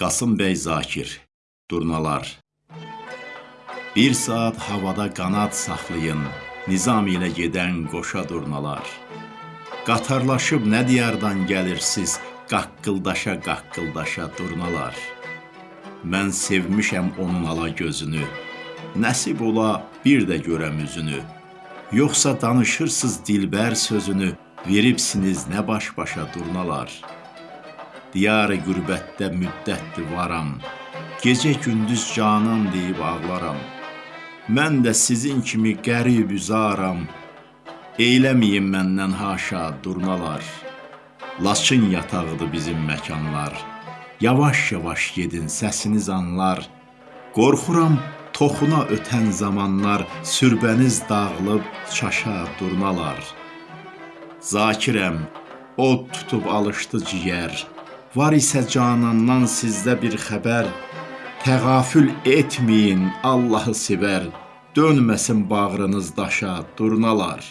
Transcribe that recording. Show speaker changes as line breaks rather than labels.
Qasım bəy Zakir, Durnalar Bir saat havada qanad saxlayın, nizam ilə gedən qoşa durnalar. Qatarlaşıb nə diyardan gəlirsiz, qaqqıldaşa qaqqıldaşa durnalar. Mən sevmişəm onun ala gözünü, nəsib ola bir də görəm üzünü. Yoxsa danışırsız dilbər sözünü, veribsiniz nə baş-başa durnalar. Diyarı qürbətdə müddətdir varam, gecə gündüz canan deyib ağlaram. Mən də sizin kimi qərib üzaram, eyləməyin məndən haşa durnalar. Laçın yatağıdır bizim məkanlar. Yavaş-yavaş gedin, səsiniz anlar. Qorxuram toxuna ötən zamanlar, sürbəniz dağılıb çaşa durnalar. Zakirəm, od tutub alışdı ciyər. Var isə canandan sizdə bir xəbər. Təğafül etməyin, Allahı sevər. Dönməsin bağrınız daşa, durnalar.